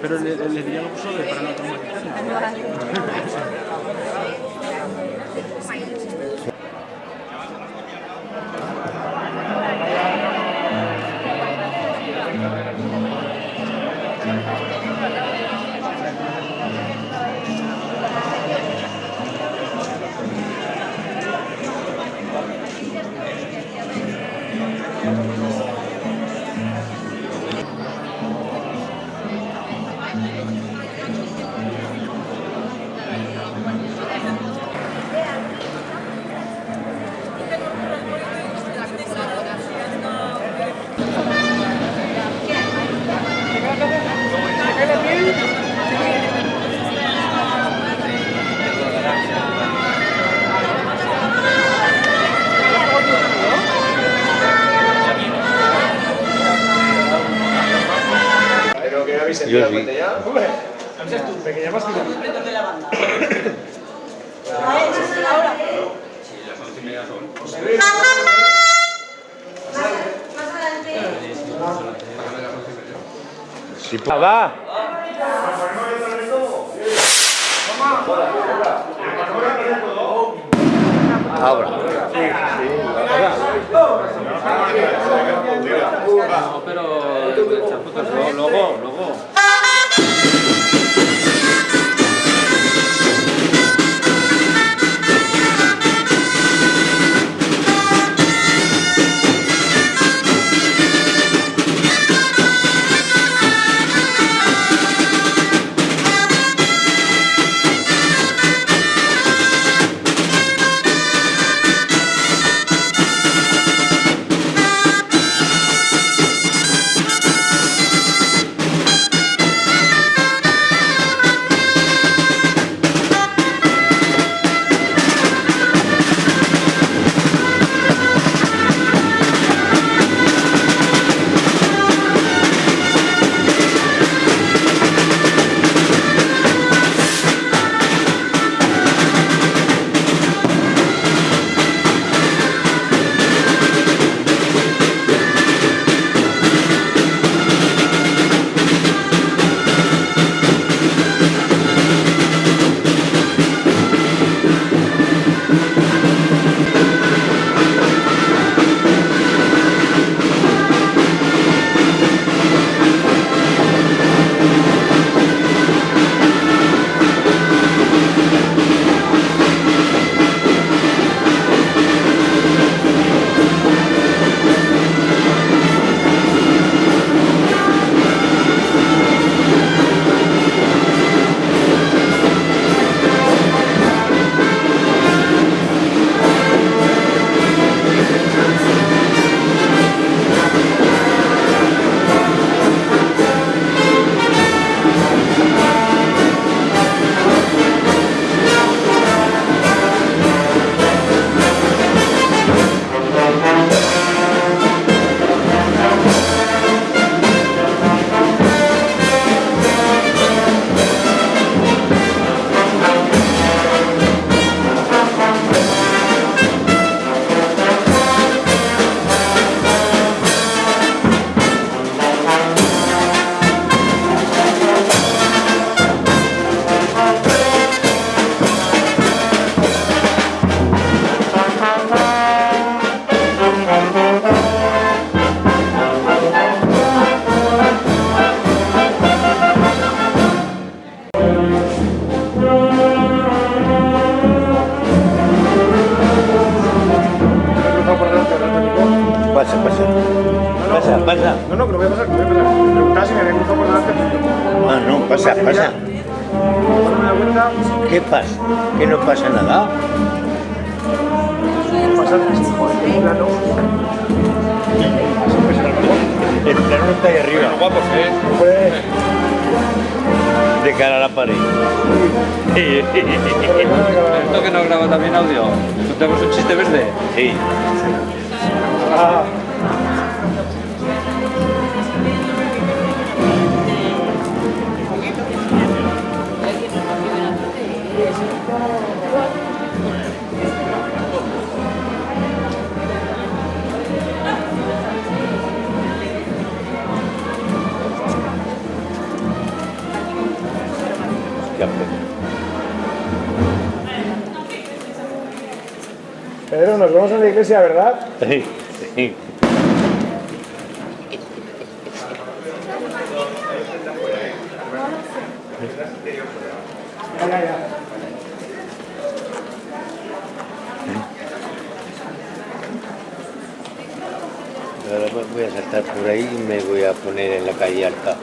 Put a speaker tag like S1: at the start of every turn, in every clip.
S1: Pero le, le diría algo solo para no traumatizar.
S2: Si pa- va. Ahora.
S1: No, luego, luego.
S2: Está ahí arriba.
S1: Guapos, ¿eh?
S3: Hombre,
S2: De cara a la pared.
S1: Esto que no graba también audio. ¿Contamos un chiste verde?
S2: Sí.
S3: ah, Pedro, nos vemos en la iglesia, ¿verdad?
S2: Sí, sí.
S3: Ya, ya, ya.
S2: Ahora voy a saltar por ahí y me voy a poner en la calle alta.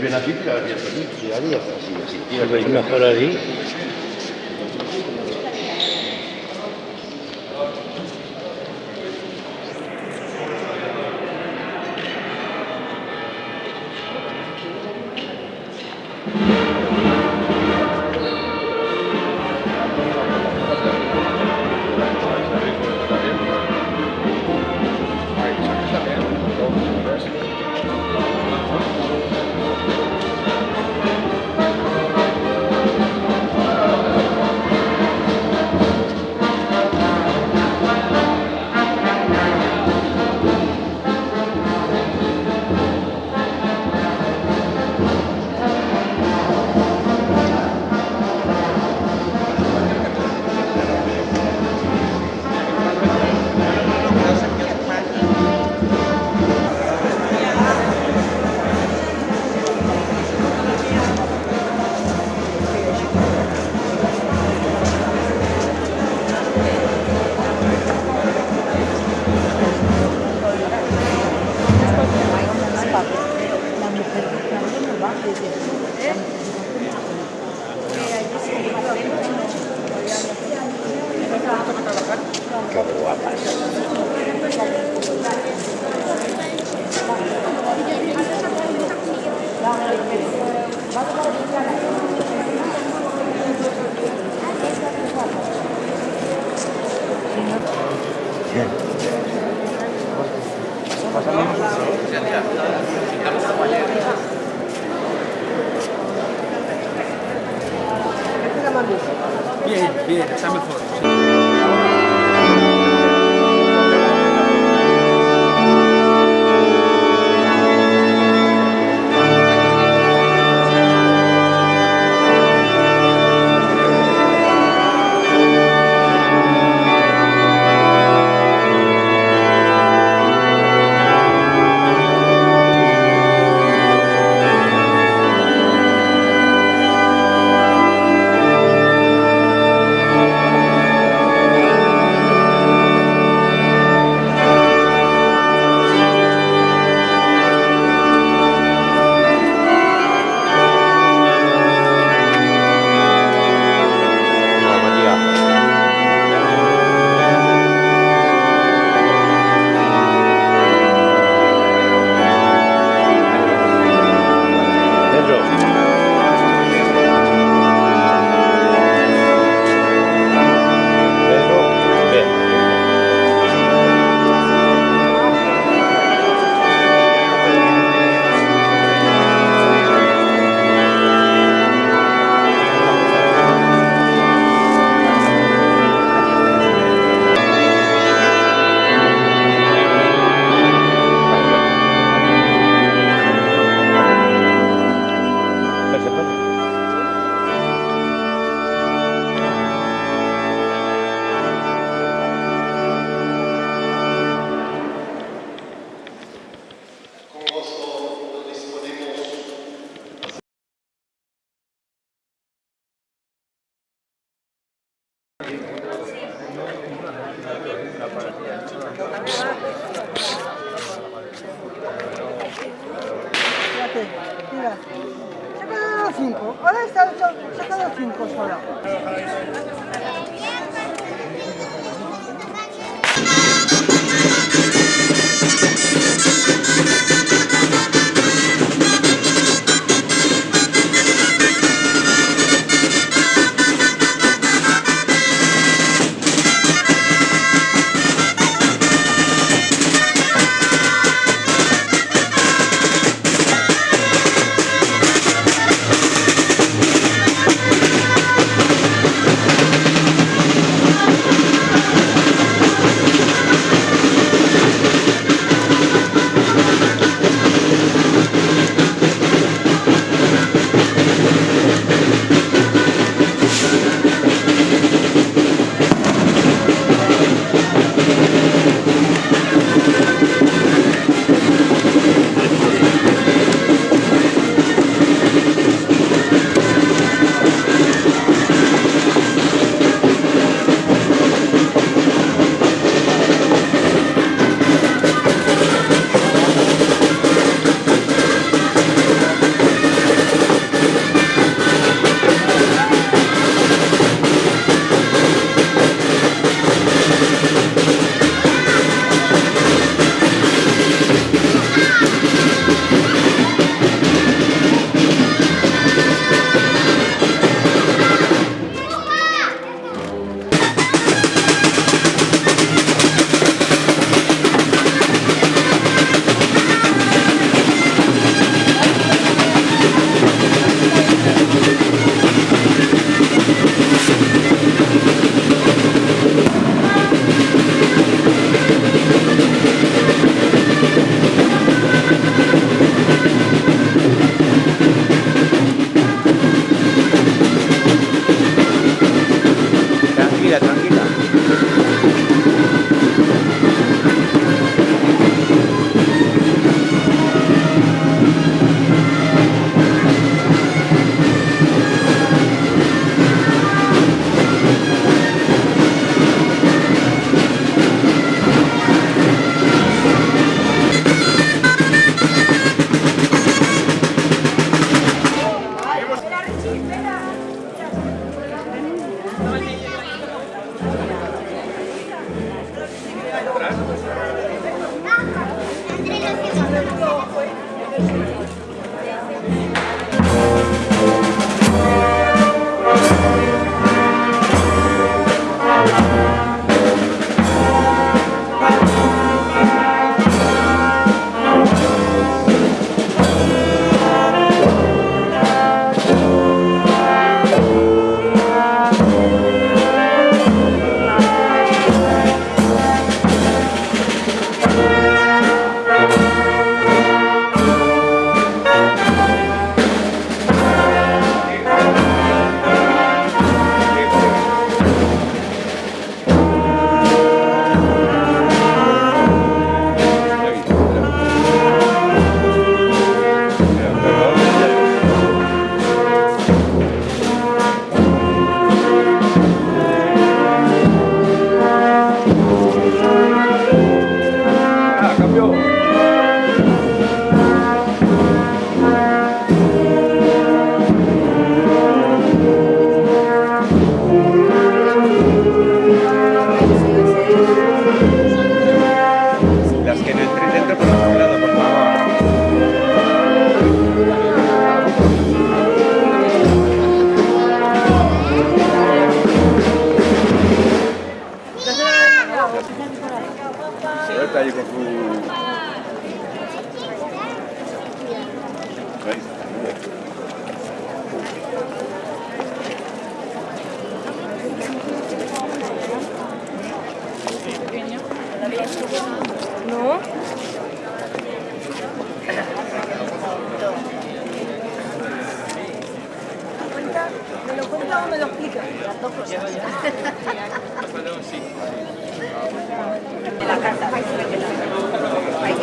S4: Bien aquí, así, así.
S2: Veis mejor ahí.
S1: Bien, bien, está mejor.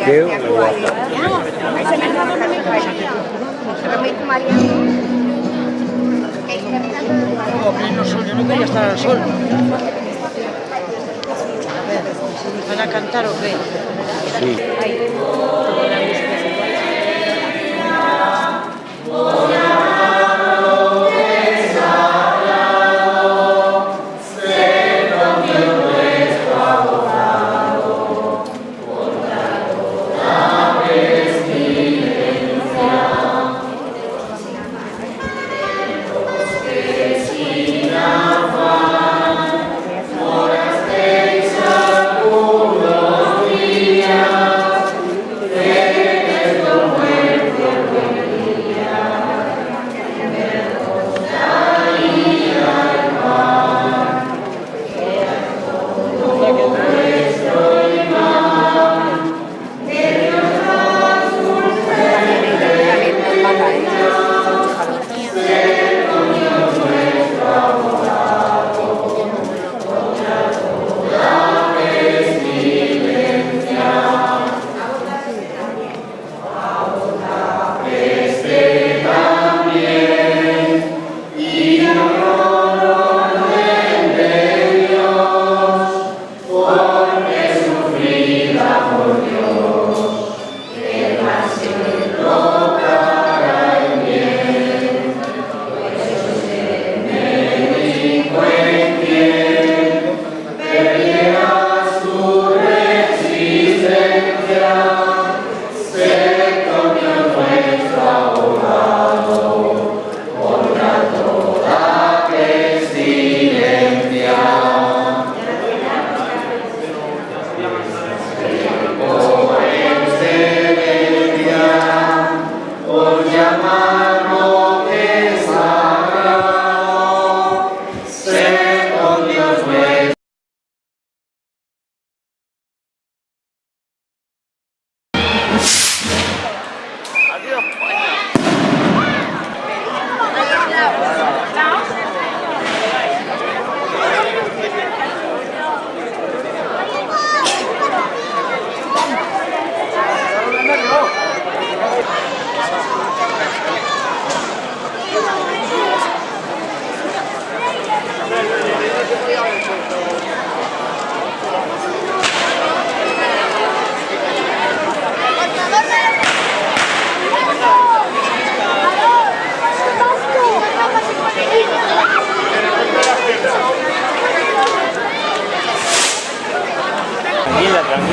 S5: Mateo ou Ata. O
S2: que
S5: non sol, non quería estar al sol. Van a cantar o que?
S2: Sí.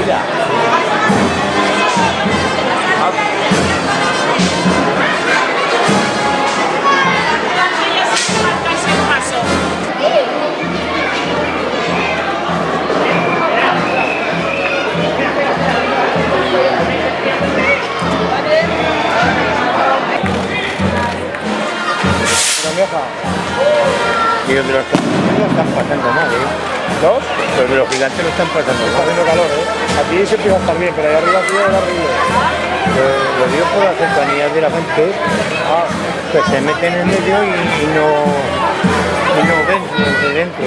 S2: Tranquila, tranquila. Y los de los gigantes lo están pasando mal, ¿eh? Los de los gigantes lo están pasando
S6: Está haciendo calor, ¿eh? Aquí se empieza a estar bien, pero ahí arriba sí es horrible.
S2: Lo, lo digo por la cercanía de la gente ah, que se meten en medio y, y no, y no ven desde dentro.